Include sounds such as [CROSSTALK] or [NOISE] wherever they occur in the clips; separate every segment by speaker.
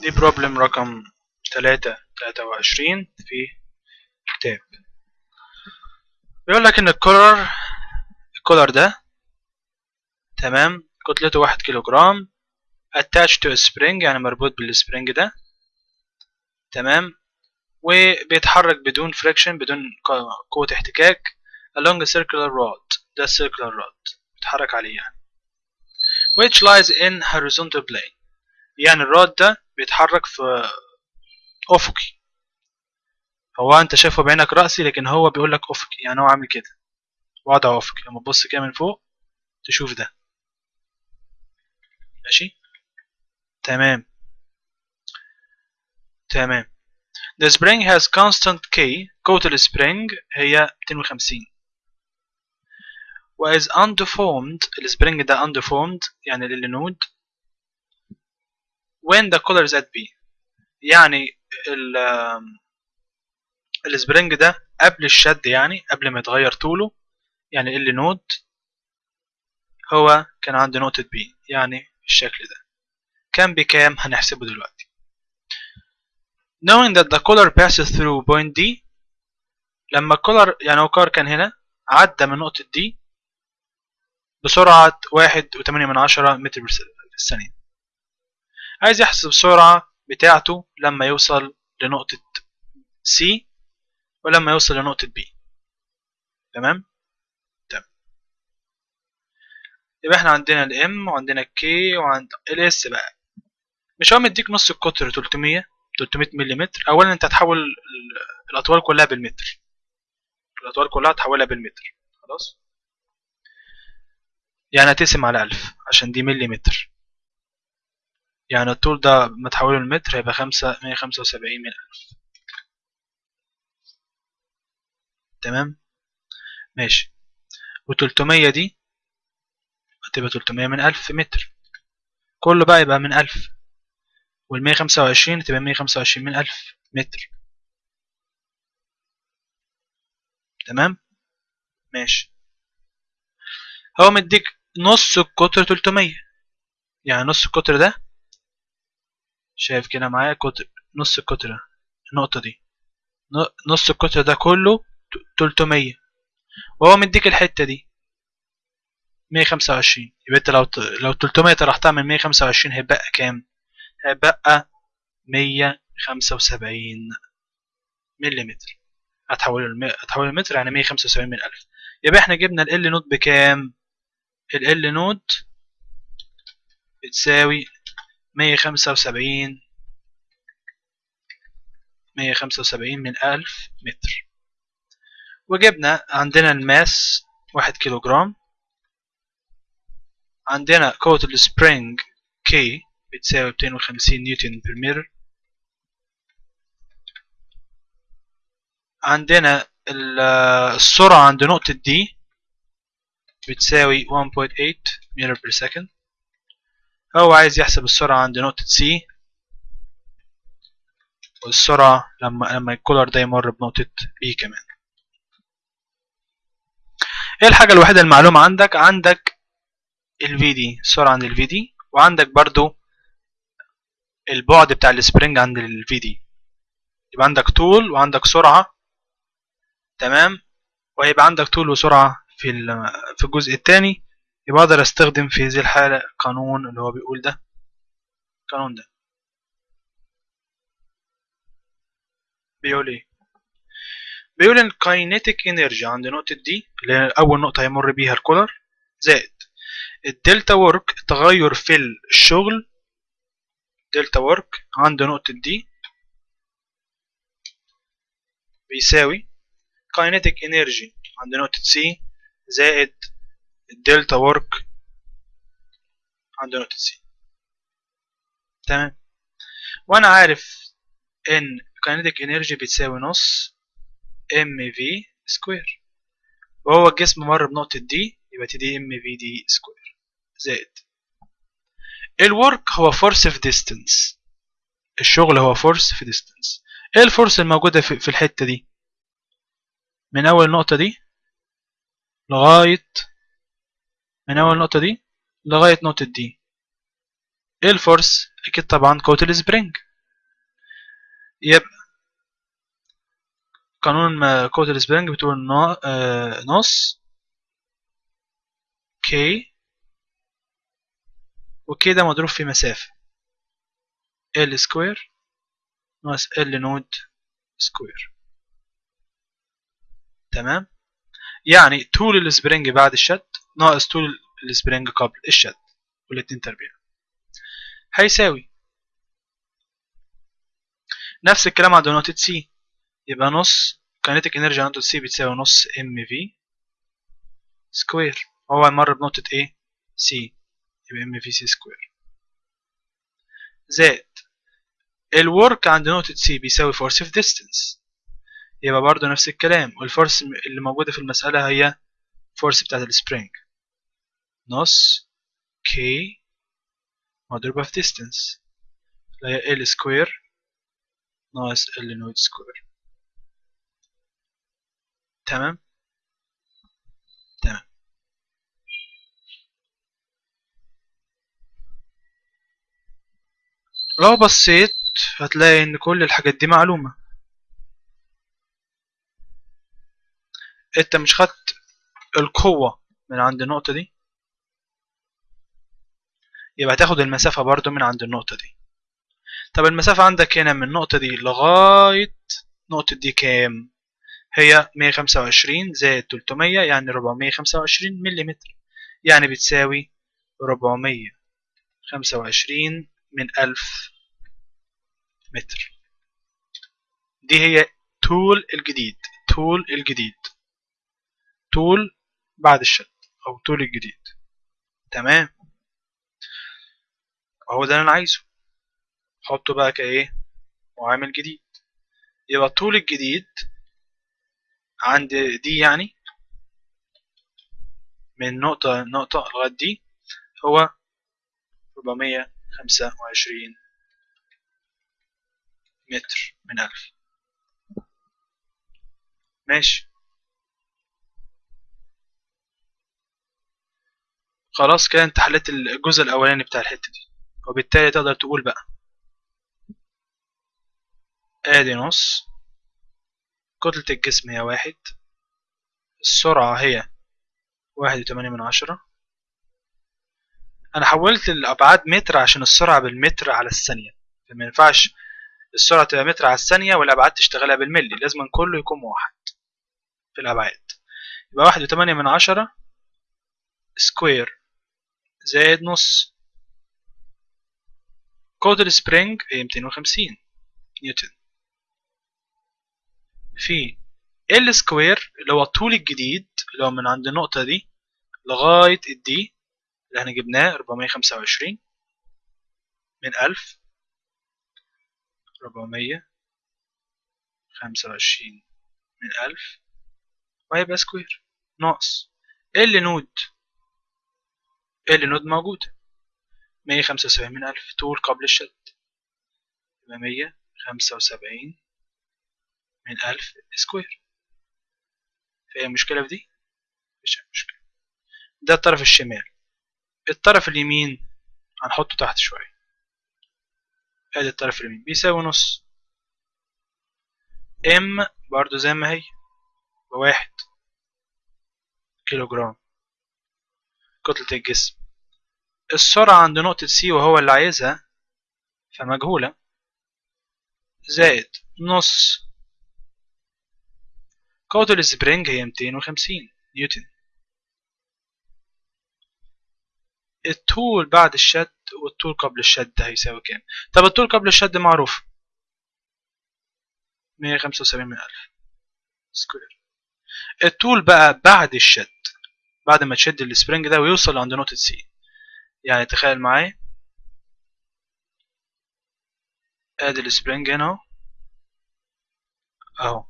Speaker 1: دي problem رقم تلاتة تلاتة وعشرين في كتاب بيقول لك إن ال collar ال collar ده تمام كتلته واحد كيلو جرام attached to a spring يعني مربوط بال spring ده تمام وبيتحرك بدون friction بدون قوة احتكاك along a circular rod ده circular rod بيتحرك عليه يعني. Which lies in horizontal plane. يعني الراد ده بيتحرك في أفقي. هو أنت شايفه بعينك رأسي لكن هو بيقول لك أفقي. يعني هو عامل كده. وضع أفقي. لما تبص كده من فوق تشوف ده. ماشي؟ تمام. تمام. The spring has constant K. قوة السبرينج هي 250 و is undeformed ال spring ده undeformed يعني للنود when the collar is at B يعني ال spring ده قبل الشد يعني قبل ما يتغير طوله يعني ال نود هو كان عند نقطة B يعني بالشكل ده. كان بكام؟ هنحسبه دلوقتي. Knowing that the collar passes through point D لما الكولر يعني هو الكولر كان هنا عدى من نقطة D بسرعة واحد وتمانية من عشرة متر في الثانية عايز يحسب السرعة بتاعته لما يوصل لنقطة C ولما يوصل لنقطة B. تمام؟ تمام يبقى إحنا عندنا ال M وعندنا ال K وعند ال S بقى. مش هو مديك نص القطر 300 300 ملم اولا أنت هتحول الأطوال كلها بالمتر. الأطوال كلها هتحولها بالمتر. خلاص؟ يعني هتقسم على 1000 عشان دي مليمتر. يعني الطول ده ما تحوله المتر هيبقى خمسة مية خمسة وسبعين من ألف تمام؟ ماشي. وتلتمية دي هتبقى تلتمية من ألف متر. كله بقى يبقى من ألف. والمية خمسة وعشرين هتبقى مية خمسة وعشرين من ألف متر. تمام؟ ماشي. هو مديك نص القطر تلتمية. يعني نص القطر ده شايف كده معايا؟ قطر نص القطر النقطة دي. نص القطر ده كله تلتمية. وهو مديك الحتة دي. مية خمسة وعشرين. يبقى انت لو لو تلتمية طرحتها من مية خمسة وعشرين هيبقى كام؟ هيبقى مية خمسة وسبعين مليمتر. هتحول الم... هتحول المتر يعني مية خمسة وسبعين من ألف. يبقى إحنا جبنا ال L note بكام؟ ال L note بتساوي مية خمسة وسبعين. مية خمسة وسبعين من ألف متر. وجبنا عندنا ال mass واحد كيلو جرام عندنا قوة ال spring K بتساوي ميتين وخمسين نيوتن بر متر. عندنا السرعة عند نقطة دي بتساوي 1.8 متر بر second هو عايز يحسب السرعة عند نقطة C. والسرعة لما لما الكولر ده يمر بنقطة B كمان. إيه الحاجة الوحيدة المعلومة عندك؟ عندك ال VD السرعة عند ال VD وعندك برضو البعد بتاع السبرينج عند ال VD يبقى عندك طول وعندك سرعة تمام؟ وهيبقى عندك طول وسرعة في في الجزء الثاني يبقى أقدر أستخدم في هذه الحالة القانون اللي هو بيقول ده؟ القانون ده. بيقول إيه؟ بيقول إن kinetic energy عند نقطة دي اللي هي أول نقطة هيمر بيها ال collar زائد. ال delta work تغير في الشغل delta work عند نقطة دي بيساوي kinetic energy عند نقطة C زائد ال delta work عند نقطة C. تمام. وأنا عارف إن kinetic energy بتساوي نص M V square وهو الجسم مر بنقطة دي يبقى T D M V D square زائد. ال work هو force في distance الشغل هو force في distance إيه ال force الموجودة في, الحتة دي؟ من أول نقطة دي؟ لغاية من أول نقطة دي لغاية نقطة دي. إيه ال force أكيد طبعا قوة ال spring. يبقى قانون قوة ال spring بتقول نص K و K ده مضروب في مسافة. L square ناقص L note square تمام؟ يعني طول ال spring بعد الشد ناقص طول ال spring قبل الشد والاتنين تربيع. هيساوي. نفس الكلام عند نقطة C. يبقى نص kinetic energy عند نقطة C بتساوي نص M V square. هو مر بنقطة إيه C يبقى M V C square. زائد ال work عند نقطة C بيساوي force في distance يبقى برضو نفس الكلام. وال force اللي موجودة في المسألة هي force بتاعت ال spring نص K مضروبة في distance اللي هي L square ناقص L note square تمام؟ تمام. لو بصيت هتلاقي إن كل الحاجات دي معلومة. أنت مش خدت القوة من عند النقطة دي؟ يبقى تاخد المسافة برضو من عند النقطة دي. طب المسافة عندك هنا من النقطة دي لغاية نقطة دي كام؟ هي 125 زائد 300 يعني 425 ملم يعني بتساوي 425 من 1000 متر. دي هي طول الجديد طول الجديد. طول بعد الشد أو طول الجديد. تمام؟ أهو ده اللي أنا عايزه. حطه بقى كإيه؟ معامل جديد. يبقى طول الجديد عند دي يعني من نقطة نقطة لغاية دي هو 425 متر من ألف. ماشي. خلاص كده أنت حليت الجزء الأولاني بتاع الحتة دي. وبالتالي تقدر تقول بقى. آدي نص. كتلة الجسم هي واحد. السرعة هي واحد وتمانية من عشرة. أنا حولت الأبعاد متر عشان السرعة بالمتر على الثانية. فما ينفعش السرعة تبقى متر على الثانية والأبعاد تشتغلها بالملي. لازم كله يكون موحد في الأبعاد. يبقى واحد وتمانية من عشرة سكوير زائد نص قوة ال spring هي ميتين وخمسين نيوتن في L square اللي هو الطول الجديد اللي هو من عند النقطة دي لغاية الدي اللي إحنا جبناه 425 من 1000 425 من 1000 وهيبقى square ناقص L note L note موجودة 175 من 1000 طول قبل الشد. يبقى 175 من 1000 square. فهي مشكلة في دي؟ مش مشكلة ده الطرف الشمال. الطرف اليمين هنحطه تحت شوية. ادي الطرف اليمين. بيساوي نص. M برضو زي ما هي بواحد كيلو جرام كتلة الجسم. السرعة عند نقطة C وهو اللي عايزها فمجهولة. زائد نص. قوة ال spring هي 250 نيوتن. الطول بعد الشد والطول قبل الشد هيساوي كام؟ طب الطول قبل الشد معروف. 175 من 1000 square. الطول بقى بعد الشد بعد ما تشد ال spring ده ويوصل عند نقطة C يعني تخيل معايا. ادي ال spring هنا اهو. اهو.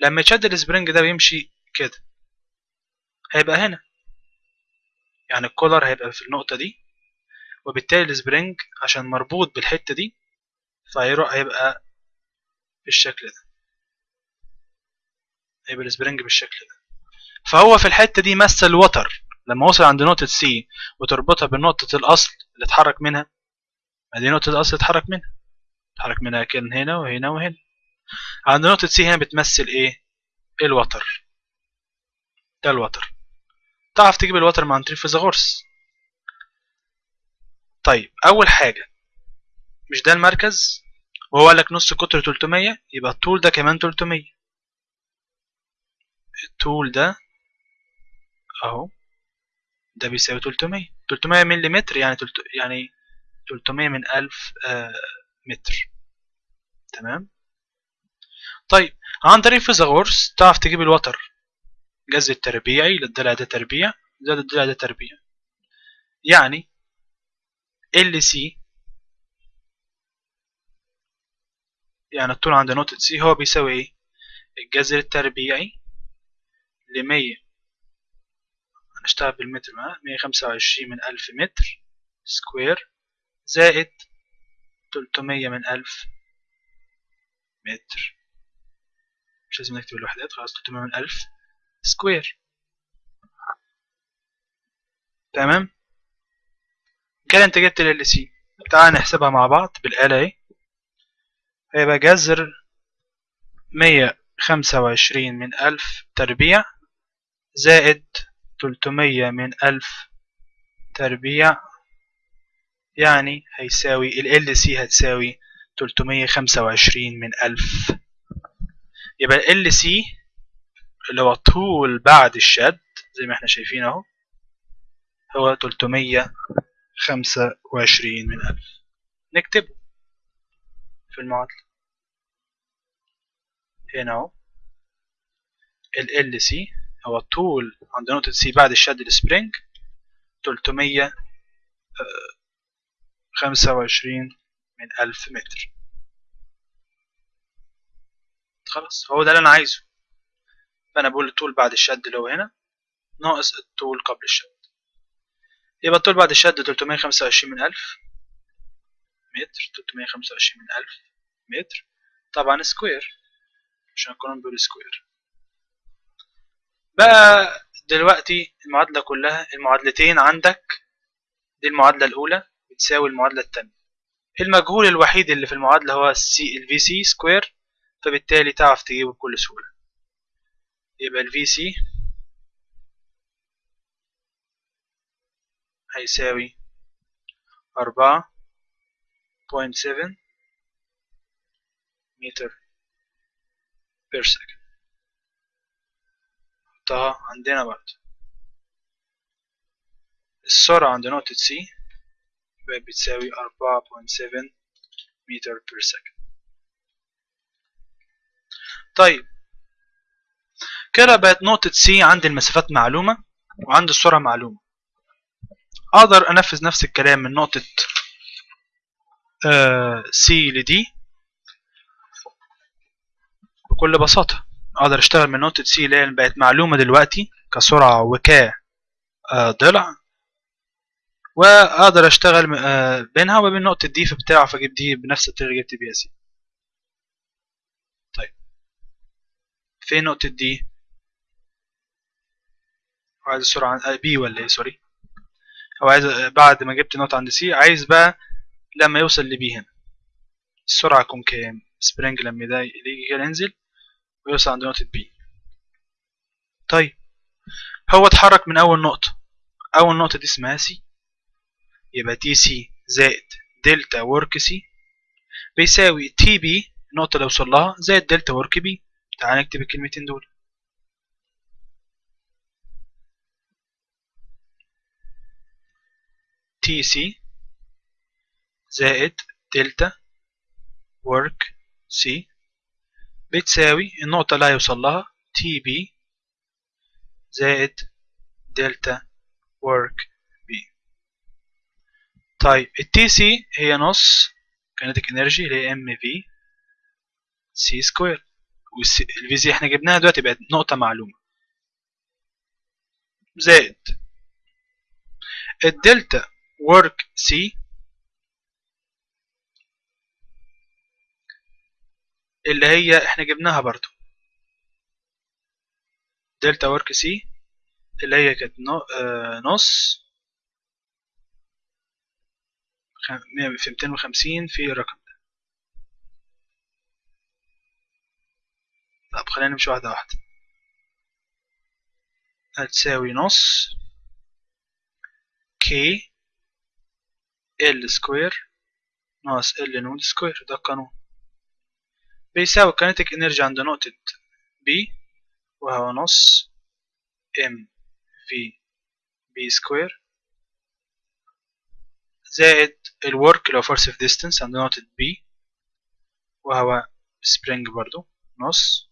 Speaker 1: لما يتشد ال spring ده ويمشي كده. هيبقى هنا. يعني ال collar هيبقى في النقطة دي. وبالتالي ال spring عشان مربوط بالحتة دي فهيروح هيبقى بالشكل ده. هيبقى ال spring بالشكل ده. فهو في الحتة دي مثل وتر لما اوصل عند نقطة C وتربطها بنقطة الأصل اللي اتحرك منها دي نقطة الأصل اللي اتحرك منها. اتحرك منها كأن هنا وهنا وهنا. عند نقطة C هنا بتمثل إيه؟ الوتر. ده الوتر. تعرف تجيب الوتر مع طريق فيثاغورس طيب أول حاجة مش ده المركز؟ وهو قال لك نص قطر 300 يبقى الطول ده كمان 300 الطول ده أهو. ده بيساوي 300 300 ملم يعني تلت... يعني 300 من 1000 آه متر. تمام؟ طيب عن طريق فيثاغورس تعرف تجيب الوتر. جذر التربيعي للضلع ده تربيع. زائد الضلع ده تربيع. يعني L C يعني الطول عند نقطة C هو بيساوي إيه؟ الجذر التربيعي لمية. هنشتغل بالمتر معاه مية خمسة وعشرين من ألف متر square زائد تلتمية من ألف متر. مش لازم نكتب الوحدات خلاص تلتمية من ألف square. تمام؟ كده انت جبت ال C تعال نحسبها مع بعض بالآلة اهي هيبقى جذر مية خمسة وعشرين من ألف تربيع زائد تلتمية من ألف تربيع يعني هيساوي ال سي هتساوي تلتمية خمسة وعشرين من ألف. يبقى ال سي اللي هو طول بعد الشد زي ما إحنا شايفين اهو هو تلتمية خمسة وعشرين من ألف. نكتبه في المعادلة. هنا اهو. ال C هو الطول عند نقطة C بعد الشد ال spring تلتمية خمسة وعشرين من ألف متر. خلاص هو ده اللي أنا عايزه. فأنا بقول الطول بعد الشد اللي هو هنا ناقص الطول قبل الشد. يبقى الطول بعد الشد تلتمية خمسة وعشرين من ألف متر تلتمية خمسة وعشرين من ألف متر. طبعا square عشان نكون بقول square بقى دلوقتي المعادلة كلها المعادلتين عندك دي المعادلة الأولى بتساوي المعادلة التانية. المجهول الوحيد اللي في المعادلة هو ال C ال VC square فبالتالي تعرف تجيبه بكل سهولة. يبقى ال VC هيساوي أربعة point seven متر per second نحطها عندنا برضه السرعة عند نقطة C بقت بتساوي أربعة point seven متر per second طيب كده بقت نقطة C عندي المسافات معلومة وعندي السرعة معلومة أقدر أنفذ نفس الكلام من نقطة C ل D بكل بساطة أقدر أشتغل من نقطة C اللي بقت معلومة دلوقتي كسرعة وك ضلع. وأقدر أشتغل بينها وبين نقطة D فبتعرف أجيب D بنفس الطريقة اللي جبت بيها C طيب. فين نقطة D؟ عايز السرعة B ولا إيه؟ sorry. هو عايز بعد ما جبت نقطة عند C عايز بقى لما يوصل ل B هنا. السرعة تكون كام؟ spring لما ده يجي ينزل. ويوصل عند نقطة B طيب هو اتحرك من أول نقطة. أول نقطة دي اسمها C. يبقى C زائد delta work C بيساوي B النقطة اللي وصل لها زائد delta work B تعال نكتب الكلمتين دول. C زائد delta work C بتساوي النقطة اللي هيوصل لها TB زائد delta work B طيب ال TC هي نص kinetic energy اللي هي M VC square وال VC إحنا جبناها دلوقتي بقت نقطة معلومة. زائد. ال delta work C اللي هي إحنا جبناها برضو. delta work C اللي هي كانت. آه نص. في 250 في الرقم ده. طب خلينا نمشي واحدة واحدة. هتساوي نص K L square ناقص L naught square ده القانون بيساوي kinetic energy عند نقطة B وهو نص M VB square زائد ال work لو force في distance عند نقطة B وهو spring برضو نص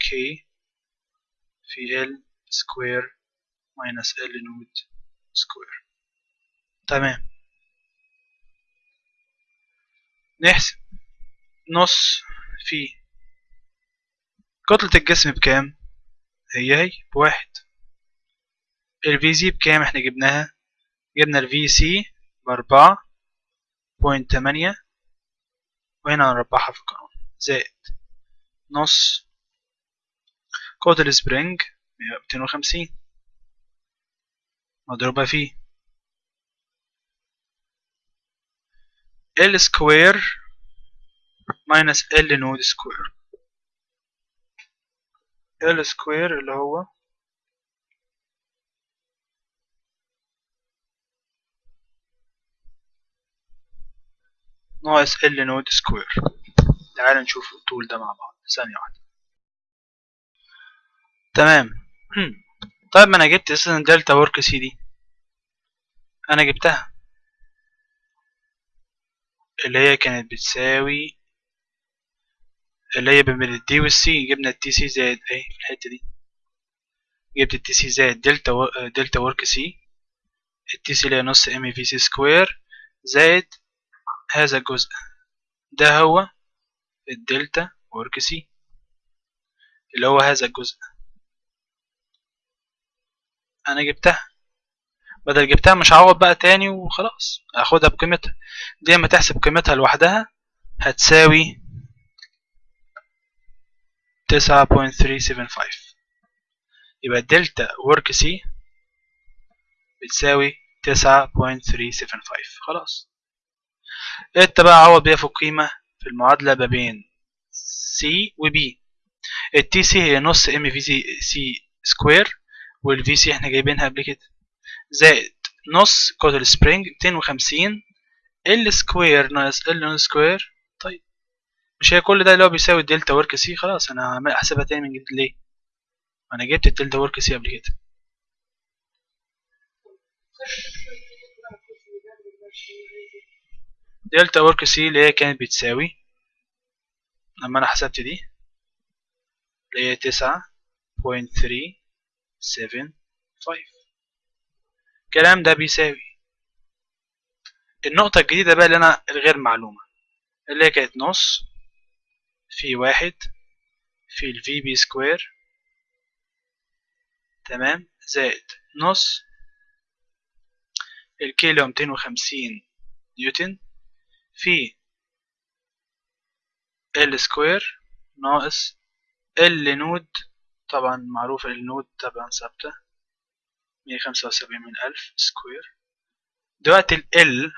Speaker 1: K في L square minus L naught square تمام. نحسب. نص في. كتلة الجسم بكام؟ هي هي بواحد. ال VC بكام إحنا جبناها؟ جبنا ال VC بأربعة point تمانية وهنا هنربعها في القانون. زائد نص قوة ال spring ميتين وخمسين. مضروبة في. L square minus L naught square L square اللي هو ناقص L naught square تعال نشوف الطول ده مع بعض. ثانية واحدة. تمام. [CLEARS THROAT] طيب ما أنا جبت أساسا delta work C دي. أنا جبتها. اللي هي كانت بتساوي اللي هي بين ال D وال C جبنا ال TC زائد إيه في الحتة دي. جبت ال TC زائد دلتا و... delta work C ال TC اللي هي نص M VC square زائد هذا الجزء. ده هو ال delta work C اللي هو هذا الجزء. أنا جبتها. بدل جبتها مش هعوض بقى تاني وخلاص. هاخدها بقيمتها. دي اما تحسب قيمتها لوحدها هتساوي تسعة point three seven five يبقى ال delta work C بتساوي تسعة point three seven five خلاص. انت بقى عوض بيها في القيمة في المعادلة ما بين C و B ال T C هي نص M V C C square وال V C إحنا جايبينها قبل كده. زائد نص قوة ال spring 250 L square ناقص L square مش هي كل ده اللي هو بيساوي ال delta work C؟ خلاص أنا هحسبها تاني من جديد. ليه؟ أنا جبت ال delta work C قبل كده. delta work C اللي هي كانت بتساوي لما أنا حسبت دي اللي هي تسعة point three seven five الكلام ده بيساوي. النقطة الجديدة بقى اللي أنا الغير معلومة اللي هي كانت نص في واحد في ال V B square تمام؟ زائد نص ال K اللي هو ميتين وخمسين نيوتن. في L square ناقص L nought. طبعا معروف L nought طبعا ثابتة. مية خمسة وسبعين من ألف square دلوقتي ال L ال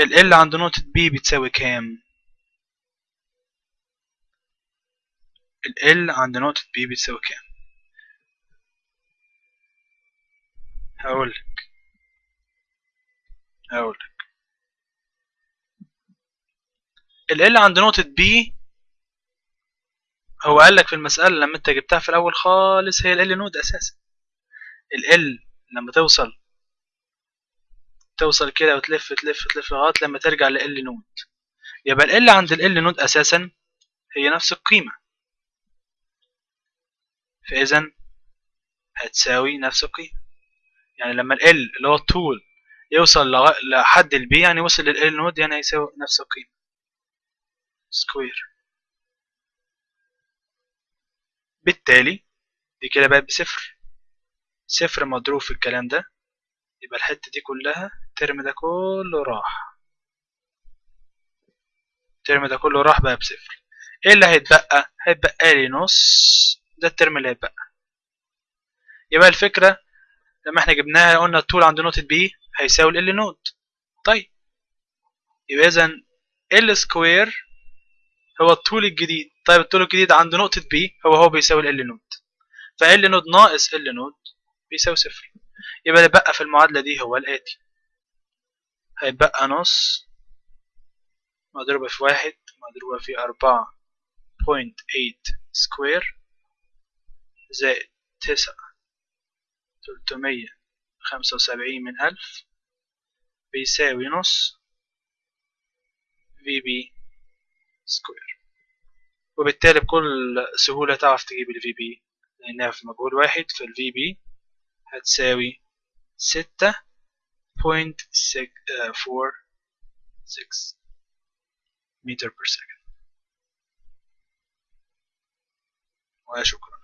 Speaker 1: L عند نقطة B بتساوي كام؟ ال عند نقطة بي بتساوي كام؟ هقولك. هقولك. ال L عند نقطة B هو قالك في المسألة لما انت جبتها في الأول خالص هي L nought أساسا. ال L لما توصل توصل كده وتلف تلف تلف لغاية لما ترجع ل L nought يبقى L عند L nought أساسا هي نفس القيمة. فإذا هتساوي نفس القيمة يعني لما L اللي هو الطول يوصل لحد ال B يعني وصل ل L nought يعني هيساوي نفس القيمة square بالتالي دي كده بقت بصفر. صفر مضروب في الكلام ده يبقى الحتة دي كلها ال term ده كله راح. ال term ده كله راح بقى بصفر. إيه اللي هيتبقى؟ هيتبقى لي نص ده ال term اللي هيتبقى. يبقى الفكرة لما إحنا جبناها قلنا الطول عند نقطة B هيساوي L nought طيب. يبقى إذا L square هو الطول الجديد. طيب الطول الجديد عند نقطة B هو هو بيساوي L nought ف L nought ناقص L nought بيساوي صفر. يبقى اللي بقى في المعادلة دي هو الآتي هيبقى نص مضروبة في واحد مضروبة في أربعة point eight square زائد تسعة تلتمية خمسة وسبعين من ألف بيساوي نص V B square وبالتالي بكل سهولة تعرف تجيب ال V B لأنها في مجهول واحد فال V B هتساوي ستة بوينت فور سكس متر بير سكند وشكرا.